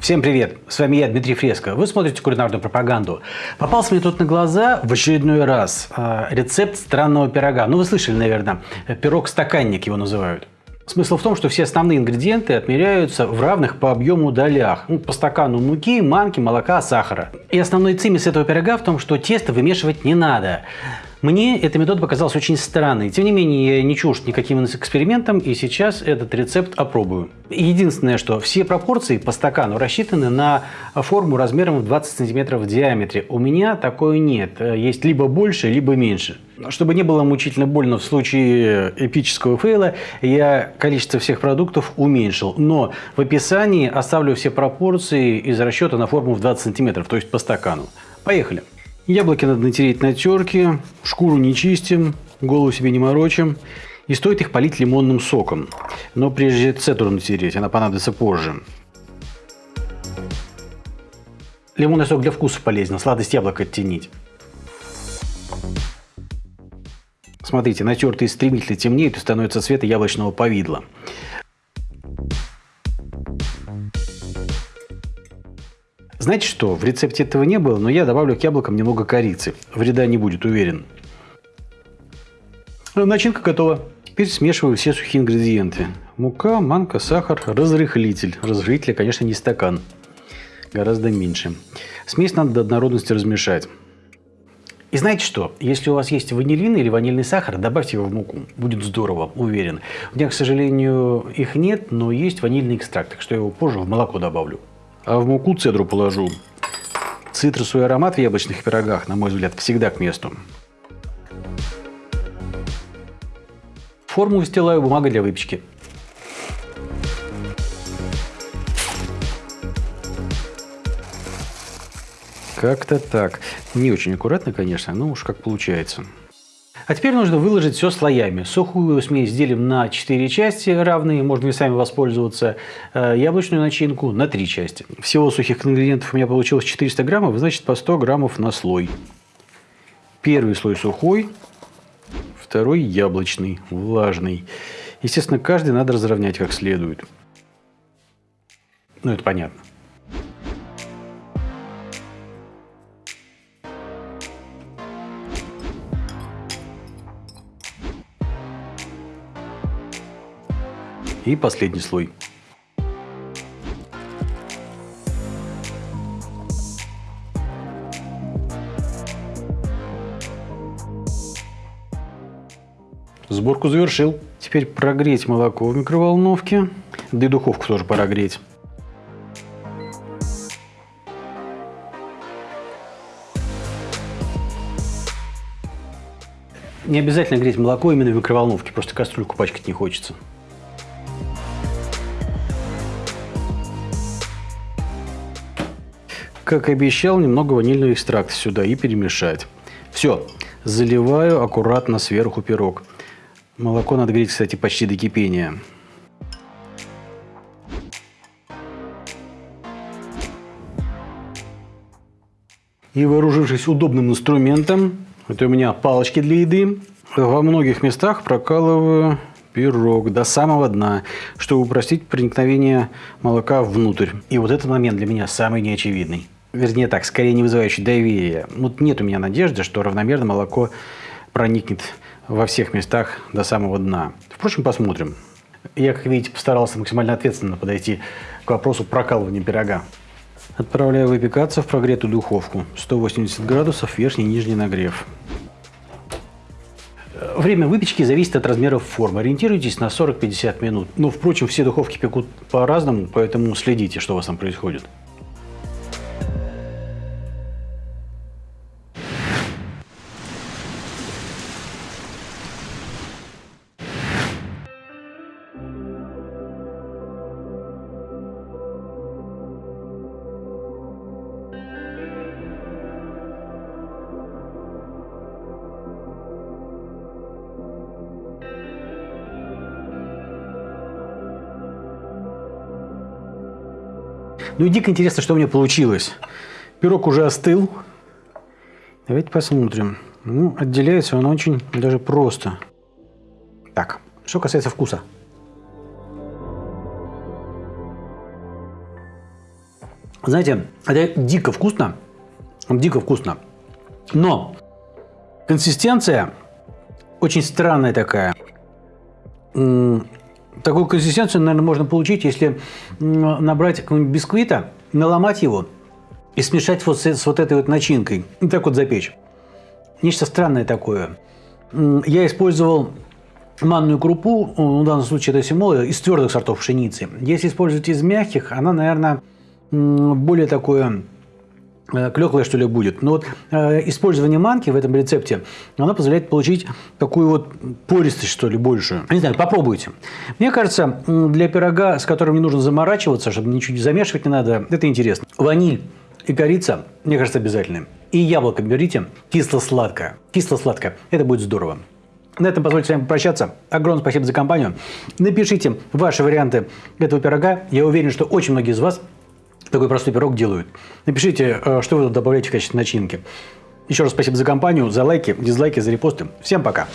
Всем привет! С вами я, Дмитрий Фреско. Вы смотрите кулинарную пропаганду. Попался мне тут на глаза в очередной раз э, рецепт странного пирога. Ну, вы слышали, наверное, пирог-стаканник его называют. Смысл в том, что все основные ингредиенты отмеряются в равных по объему долях. Ну, по стакану муки, манки, молока, сахара. И основной цимис этого пирога в том, что тесто вымешивать не надо. Мне эта метода показалась очень странной. Тем не менее, я не чужд никаким экспериментам, и сейчас этот рецепт опробую. Единственное, что все пропорции по стакану рассчитаны на форму размером в 20 см в диаметре. У меня такой нет. Есть либо больше, либо меньше. Чтобы не было мучительно больно в случае эпического фейла, я количество всех продуктов уменьшил. Но в описании оставлю все пропорции из расчета на форму в 20 см, то есть по стакану. Поехали! Яблоки надо натереть на терке, шкуру не чистим, голову себе не морочим. И стоит их полить лимонным соком. Но прежде цедру натереть, она понадобится позже. Лимонный сок для вкуса полезен, сладость яблока оттенить. Смотрите, натертые стремительно темнеют и становятся цвета яблочного повидла. Знаете что, в рецепте этого не было, но я добавлю к яблокам немного корицы. Вреда не будет, уверен. Начинка готова. Теперь смешиваю все сухие ингредиенты. Мука, манка, сахар, разрыхлитель. Разрыхлитель, конечно, не стакан. Гораздо меньше. Смесь надо до однородности размешать. И знаете что? Если у вас есть ванилин или ванильный сахар, добавьте его в муку. Будет здорово, уверен. У меня, к сожалению, их нет, но есть ванильный экстракт, так что я его позже в молоко добавлю. А в муку цедру положу. Цитрусовый аромат в яблочных пирогах, на мой взгляд, всегда к месту. Форму выстилаю бумагой для выпечки. Как-то так. Не очень аккуратно, конечно, но уж как получается. А теперь нужно выложить все слоями. Сухую смесь делим на 4 части равные, можно и сами воспользоваться. Э, яблочную начинку на 3 части. Всего сухих ингредиентов у меня получилось 400 граммов, значит по 100 граммов на слой. Первый слой сухой, второй яблочный, влажный. Естественно, каждый надо разровнять как следует. Ну, это понятно. И последний слой. Сборку завершил. Теперь прогреть молоко в микроволновке. Да и духовку тоже пора греть. Не обязательно греть молоко именно в микроволновке, просто кастрюльку пачкать не хочется. Как обещал, немного ванильного экстракта сюда и перемешать. Все, заливаю аккуратно сверху пирог. Молоко надо греть, кстати, почти до кипения. И вооружившись удобным инструментом, это у меня палочки для еды, во многих местах прокалываю пирог до самого дна, чтобы упростить проникновение молока внутрь. И вот этот момент для меня самый неочевидный вернее так, скорее не вызывающий доверия. Вот нет у меня надежды, что равномерно молоко проникнет во всех местах до самого дна. Впрочем, посмотрим. Я, как видите, постарался максимально ответственно подойти к вопросу прокалывания пирога. Отправляю выпекаться в прогретую духовку. 180 градусов, верхний и нижний нагрев. Время выпечки зависит от размеров формы. Ориентируйтесь на 40-50 минут. Но, впрочем, все духовки пекут по-разному, поэтому следите, что у вас там происходит. Ну и дико интересно, что у меня получилось. Пирог уже остыл. Давайте посмотрим. Ну, отделяется он очень даже просто. Так, что касается вкуса. Знаете, это дико вкусно. Дико вкусно. Но консистенция очень странная такая. Такую консистенцию, наверное, можно получить, если набрать какого-нибудь бисквита, наломать его и смешать вот с, с вот этой вот начинкой. И так вот запечь. Нечто странное такое. Я использовал манную крупу, в данном случае это семола, из твердых сортов пшеницы. Если использовать из мягких, она, наверное, более такое клеклое, что ли, будет. Но вот э, использование манки в этом рецепте, оно позволяет получить такую вот пористость, что ли, большую. Не знаю, попробуйте. Мне кажется, для пирога, с которым не нужно заморачиваться, чтобы ничего не замешивать не надо, это интересно. Ваниль и корица, мне кажется, обязательны. И яблоко берите кисло-сладкое. Кисло-сладкое. Это будет здорово. На этом позвольте с вами попрощаться. Огромное спасибо за компанию. Напишите ваши варианты этого пирога. Я уверен, что очень многие из вас такой простой пирог делают. Напишите, э, что вы тут добавляете в качестве начинки. Еще раз спасибо за компанию, за лайки, дизлайки, за репосты. Всем пока!